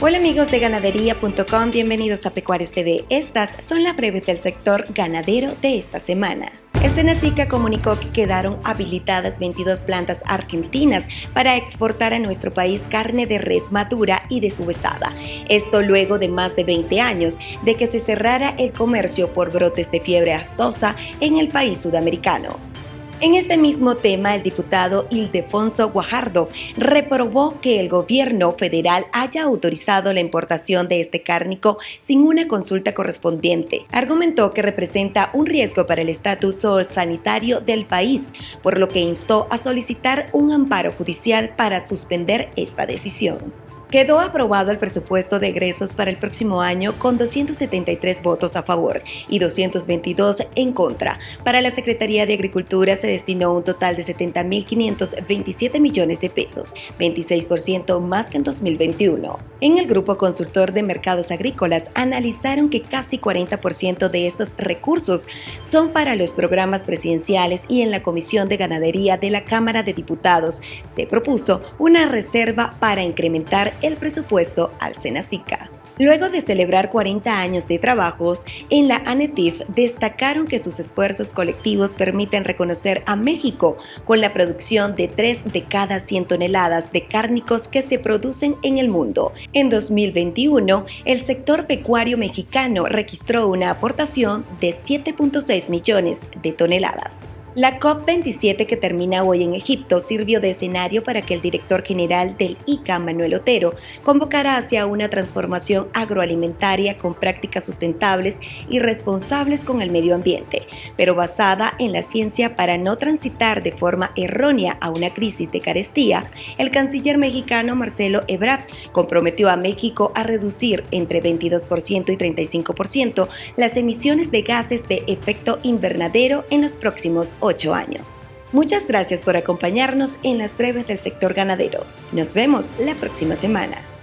Hola amigos de ganadería.com, bienvenidos a Pecuarios TV. Estas son las breves del sector ganadero de esta semana. El Senacica comunicó que quedaron habilitadas 22 plantas argentinas para exportar a nuestro país carne de res madura y deshuesada. Esto luego de más de 20 años de que se cerrara el comercio por brotes de fiebre aftosa en el país sudamericano. En este mismo tema, el diputado Ildefonso Guajardo reprobó que el gobierno federal haya autorizado la importación de este cárnico sin una consulta correspondiente. Argumentó que representa un riesgo para el estatus sanitario del país, por lo que instó a solicitar un amparo judicial para suspender esta decisión. Quedó aprobado el presupuesto de egresos para el próximo año con 273 votos a favor y 222 en contra. Para la Secretaría de Agricultura se destinó un total de 70.527 millones de pesos, 26% más que en 2021. En el grupo consultor de mercados agrícolas analizaron que casi 40% de estos recursos son para los programas presidenciales y en la Comisión de Ganadería de la Cámara de Diputados se propuso una reserva para incrementar el presupuesto al Senacica. Luego de celebrar 40 años de trabajos, en la ANETIF destacaron que sus esfuerzos colectivos permiten reconocer a México con la producción de 3 de cada 100 toneladas de cárnicos que se producen en el mundo. En 2021, el sector pecuario mexicano registró una aportación de 7.6 millones de toneladas. La COP27 que termina hoy en Egipto sirvió de escenario para que el director general del ICA, Manuel Otero, convocara hacia una transformación agroalimentaria con prácticas sustentables y responsables con el medio ambiente, pero basada en la ciencia para no transitar de forma errónea a una crisis de carestía, el canciller mexicano Marcelo Ebrard comprometió a México a reducir entre 22% y 35% las emisiones de gases de efecto invernadero en los próximos años. Muchas gracias por acompañarnos en las breves del sector ganadero. Nos vemos la próxima semana.